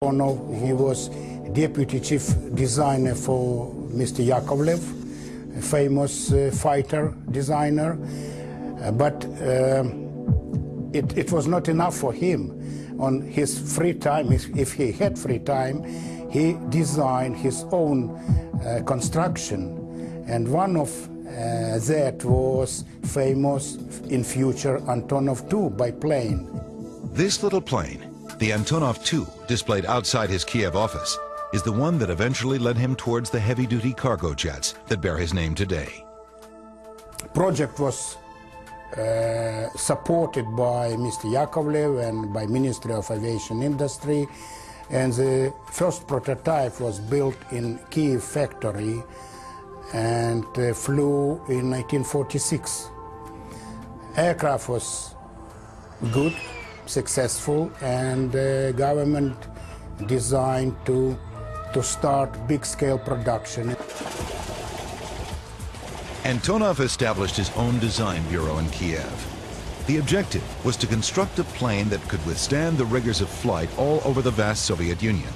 Antonov, he was deputy chief designer for Mr. Yakovlev, a famous uh, fighter designer. Uh, but um, it, it was not enough for him. On his free time, if, he had free time, he designed his own uh, construction. And one of uh, that was famous in future Antonov 2 biplane. This little plane, the Antonov 2, displayed outside his Kiev office, is the one that eventually led him towards the heavy-duty cargo jets that bear his name today. Project was uh, supported by Mr. Yakovlev and by Ministry of Aviation Industry, and the first prototype was built in Kiev factory and uh, flew in 1946. Aircraft was good, successful, and uh, government designed to, to start big-scale production. Antonov established his own design bureau in Kiev. The objective was to construct a plane that could withstand the rigors of flight all over the vast Soviet Union,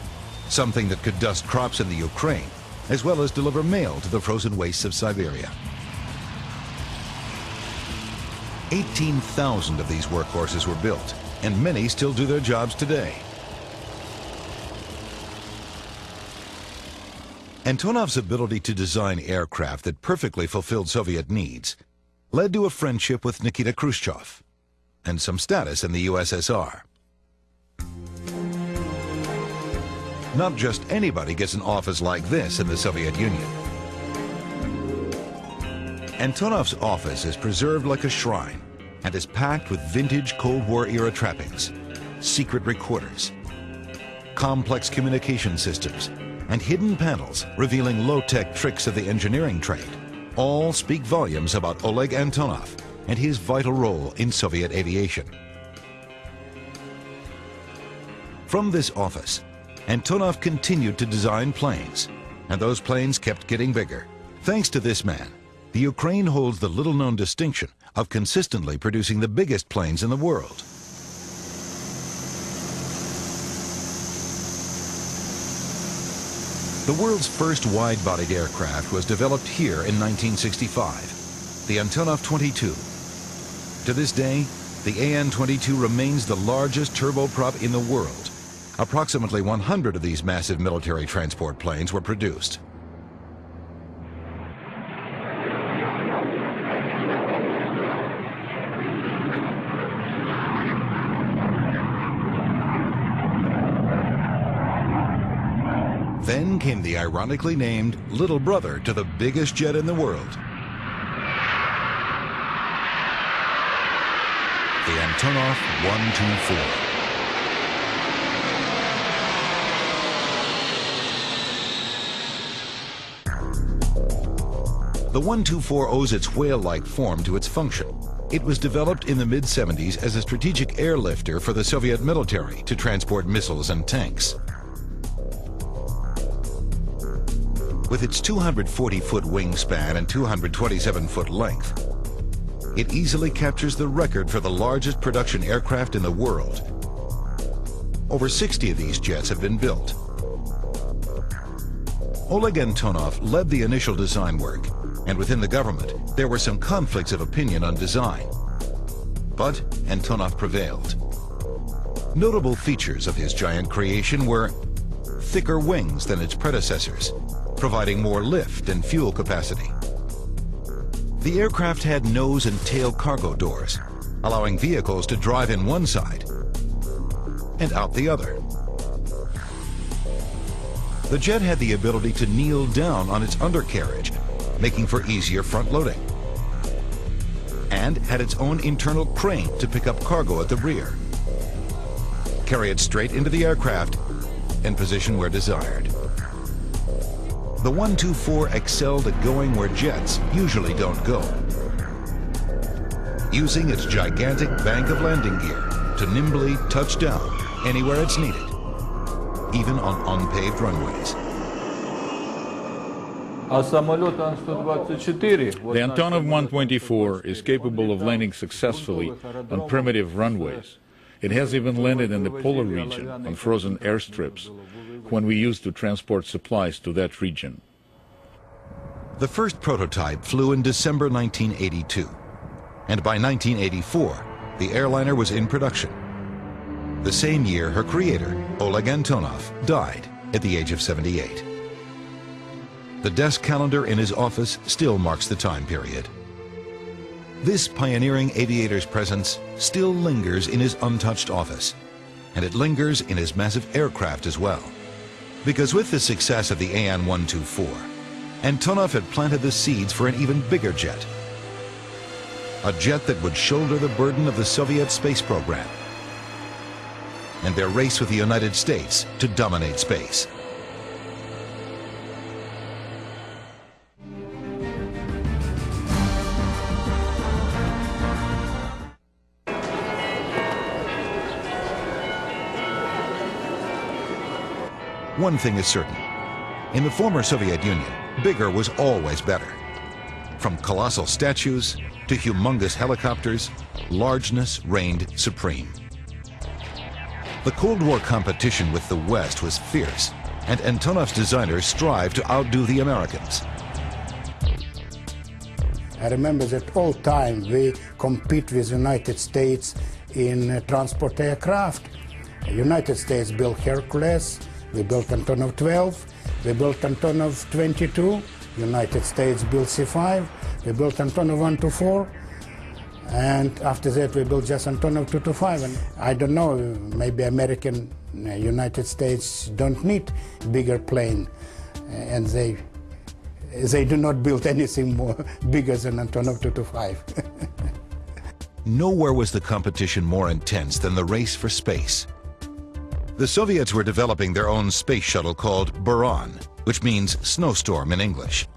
something that could dust crops in the Ukraine as well as deliver mail to the frozen wastes of Siberia. 18,000 of these workhorses were built, and many still do their jobs today. Antonov's ability to design aircraft that perfectly fulfilled Soviet needs led to a friendship with Nikita Khrushchev and some status in the USSR. Not just anybody gets an office like this in the Soviet Union. Antonov's office is preserved like a shrine and is packed with vintage Cold War era trappings, secret recorders, complex communication systems, and hidden panels revealing low-tech tricks of the engineering trade. All speak volumes about Oleg Antonov and his vital role in Soviet aviation. From this office, Antonov continued to design planes, and those planes kept getting bigger. Thanks to this man, the Ukraine holds the little-known distinction of consistently producing the biggest planes in the world. The world's first wide-bodied aircraft was developed here in 1965, the Antonov 22. To this day, the AN-22 remains the largest turboprop in the world Approximately 100 of these massive military transport planes were produced. Came the ironically named little brother to the biggest jet in the world. The Antonov 124. The 124 owes its whale-like form to its function. It was developed in the mid-70s as a strategic airlifter for the Soviet military to transport missiles and tanks. With its 240-foot wingspan and 227-foot length, it easily captures the record for the largest production aircraft in the world. Over 60 of these jets have been built. Oleg Antonov led the initial design work and within the government, there were some conflicts of opinion on design. But Antonov prevailed. Notable features of his giant creation were thicker wings than its predecessors, providing more lift and fuel capacity. The aircraft had nose and tail cargo doors, allowing vehicles to drive in one side and out the other. The jet had the ability to kneel down on its undercarriage making for easier front loading. And had its own internal crane to pick up cargo at the rear. Carry it straight into the aircraft and position where desired. The 124 excelled at going where jets usually don't go. Using its gigantic bank of landing gear to nimbly touch down anywhere it's needed, even on unpaved runways. The Antonov 124 is capable of landing successfully on primitive runways. It has even landed in the polar region on frozen airstrips when we used to transport supplies to that region. The first prototype flew in December 1982, and by 1984, the airliner was in production. The same year, her creator, Oleg Antonov, died at the age of 78. The desk calendar in his office still marks the time period. This pioneering aviator's presence still lingers in his untouched office, and it lingers in his massive aircraft as well. Because with the success of the AN-124, Antonov had planted the seeds for an even bigger jet. A jet that would shoulder the burden of the Soviet space program and their race with the United States to dominate space. One thing is certain. In the former Soviet Union, bigger was always better. From colossal statues to humongous helicopters, largeness reigned supreme. The Cold War competition with the West was fierce, and Antonov's designers strived to outdo the Americans. I remember that all time we compete with the United States in uh, transport aircraft. United States built Hercules, we built Antonov 12, we built Antonov 22, United States built C5, we built Antonov 124, and after that we built just Antonov 225. And I don't know, maybe American, uh, United States don't need bigger plane, uh, and they they do not build anything more bigger than Antonov 225. Nowhere was the competition more intense than the race for space. The Soviets were developing their own space shuttle called Buran, which means snowstorm in English.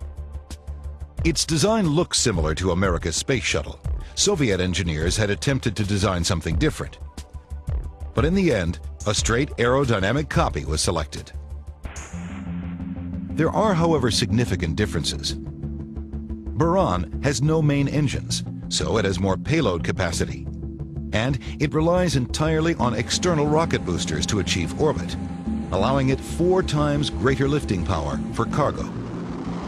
Its design looks similar to America's space shuttle. Soviet engineers had attempted to design something different. But in the end, a straight aerodynamic copy was selected. There are, however, significant differences. Buran has no main engines, so it has more payload capacity and it relies entirely on external rocket boosters to achieve orbit, allowing it four times greater lifting power for cargo.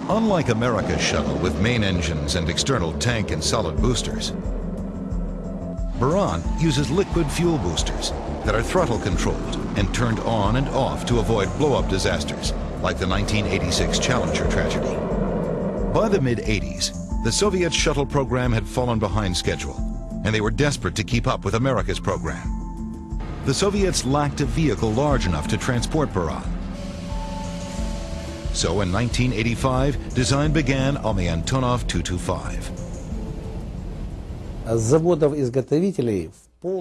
Unlike America's shuttle with main engines and external tank and solid boosters, Buran uses liquid fuel boosters that are throttle controlled and turned on and off to avoid blow-up disasters like the 1986 Challenger tragedy. By the mid-80s, the Soviet shuttle program had fallen behind schedule and they were desperate to keep up with America's program. The Soviets lacked a vehicle large enough to transport Buran. So in 1985, design began on the Antonov 225.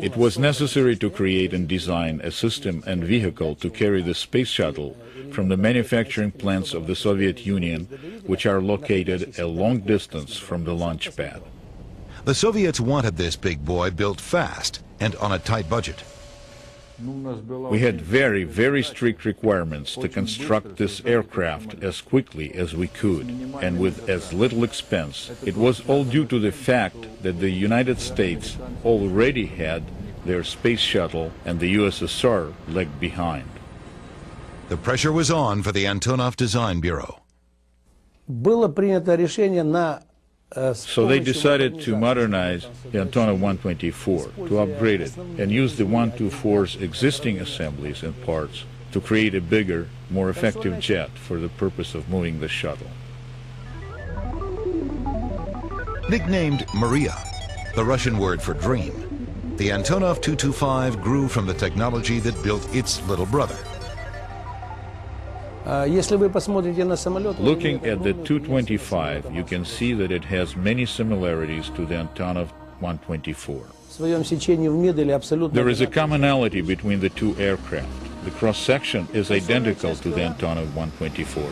It was necessary to create and design a system and vehicle to carry the space shuttle from the manufacturing plants of the Soviet Union, which are located a long distance from the launch pad. The Soviets wanted this big boy built fast and on a tight budget. We had very, very strict requirements to construct this aircraft as quickly as we could and with as little expense. It was all due to the fact that the United States already had their space shuttle and the USSR lagged behind. The pressure was on for the Antonov Design Bureau. Было принято решение на so they decided to modernize the Antonov 124, to upgrade it, and use the 124's existing assemblies and parts to create a bigger, more effective jet for the purpose of moving the shuttle. Nicknamed Mriya, the Russian word for dream, the Antonov 225 grew from the technology that built its little brother, Looking at the 225, you can see that it has many similarities to the Antonov 124. There is a commonality between the two aircraft. The cross-section is identical to the Antonov 124.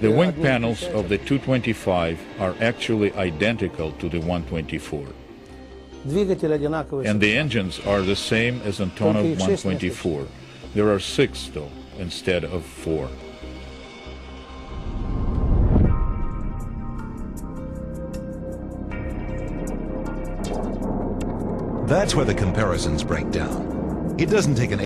The wing panels of the 225 are actually identical to the 124. And the engines are the same as Antonov 124. There are six, though instead of four. That's where the comparisons break down. It doesn't take an